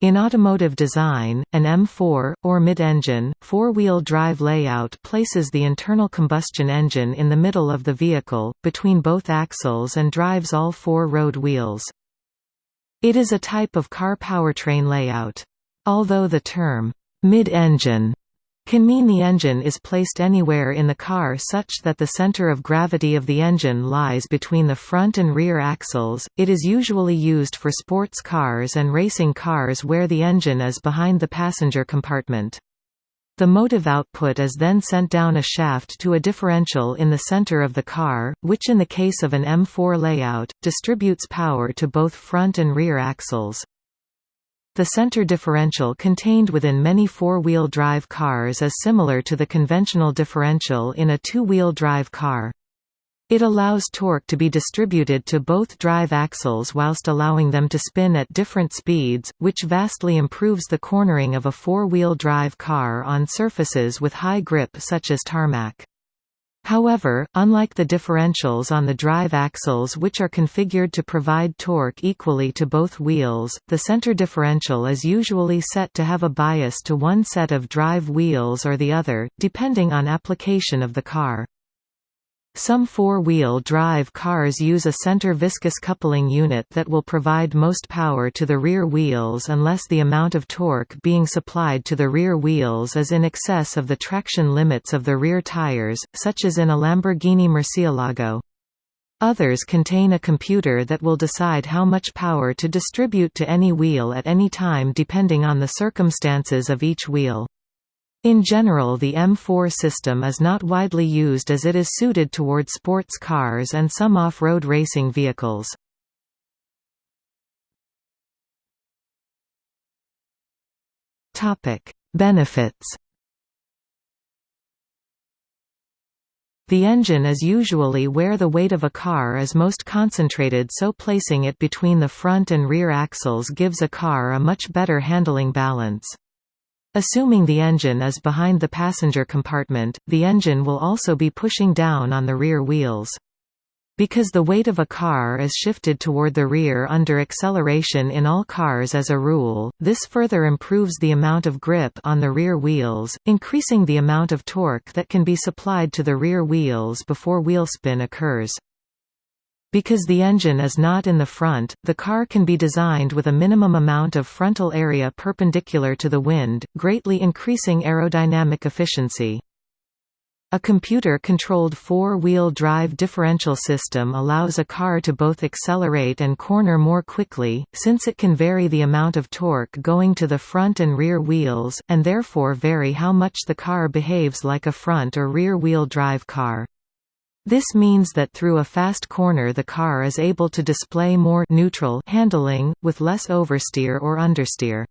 In automotive design, an M4, or mid-engine, four-wheel drive layout places the internal combustion engine in the middle of the vehicle, between both axles and drives all four road wheels. It is a type of car powertrain layout. Although the term, mid-engine can mean the engine is placed anywhere in the car such that the center of gravity of the engine lies between the front and rear axles. It is usually used for sports cars and racing cars where the engine is behind the passenger compartment. The motive output is then sent down a shaft to a differential in the center of the car, which in the case of an M4 layout, distributes power to both front and rear axles. The center differential contained within many four-wheel drive cars is similar to the conventional differential in a two-wheel drive car. It allows torque to be distributed to both drive axles whilst allowing them to spin at different speeds, which vastly improves the cornering of a four-wheel drive car on surfaces with high grip such as tarmac. However, unlike the differentials on the drive axles which are configured to provide torque equally to both wheels, the center differential is usually set to have a bias to one set of drive wheels or the other, depending on application of the car. Some four-wheel drive cars use a center viscous coupling unit that will provide most power to the rear wheels unless the amount of torque being supplied to the rear wheels is in excess of the traction limits of the rear tires, such as in a Lamborghini Murcielago. Others contain a computer that will decide how much power to distribute to any wheel at any time depending on the circumstances of each wheel. In general the M4 system is not widely used as it is suited toward sports cars and some off-road racing vehicles. Benefits The engine is usually where the weight of a car is most concentrated so placing it between the front and rear axles gives a car a much better handling balance. Assuming the engine is behind the passenger compartment, the engine will also be pushing down on the rear wheels. Because the weight of a car is shifted toward the rear under acceleration in all cars as a rule, this further improves the amount of grip on the rear wheels, increasing the amount of torque that can be supplied to the rear wheels before wheelspin occurs. Because the engine is not in the front, the car can be designed with a minimum amount of frontal area perpendicular to the wind, greatly increasing aerodynamic efficiency. A computer-controlled four-wheel drive differential system allows a car to both accelerate and corner more quickly, since it can vary the amount of torque going to the front and rear wheels, and therefore vary how much the car behaves like a front or rear-wheel drive car. This means that through a fast corner the car is able to display more neutral handling, with less oversteer or understeer.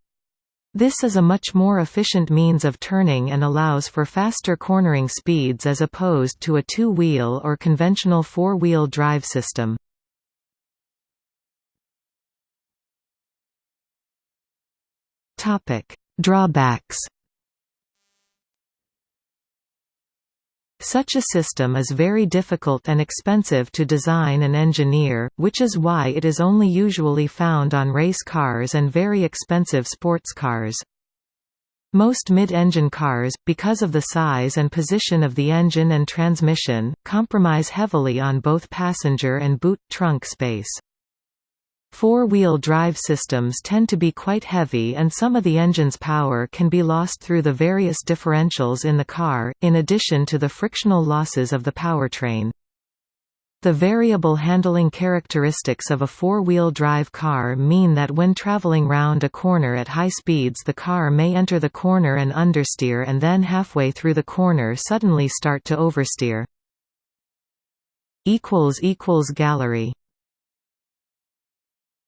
This is a much more efficient means of turning and allows for faster cornering speeds as opposed to a two-wheel or conventional four-wheel drive system. Drawbacks Such a system is very difficult and expensive to design and engineer, which is why it is only usually found on race cars and very expensive sports cars. Most mid-engine cars, because of the size and position of the engine and transmission, compromise heavily on both passenger and boot, trunk space. Four-wheel drive systems tend to be quite heavy and some of the engine's power can be lost through the various differentials in the car, in addition to the frictional losses of the powertrain. The variable handling characteristics of a four-wheel drive car mean that when traveling round a corner at high speeds the car may enter the corner and understeer and then halfway through the corner suddenly start to oversteer. Gallery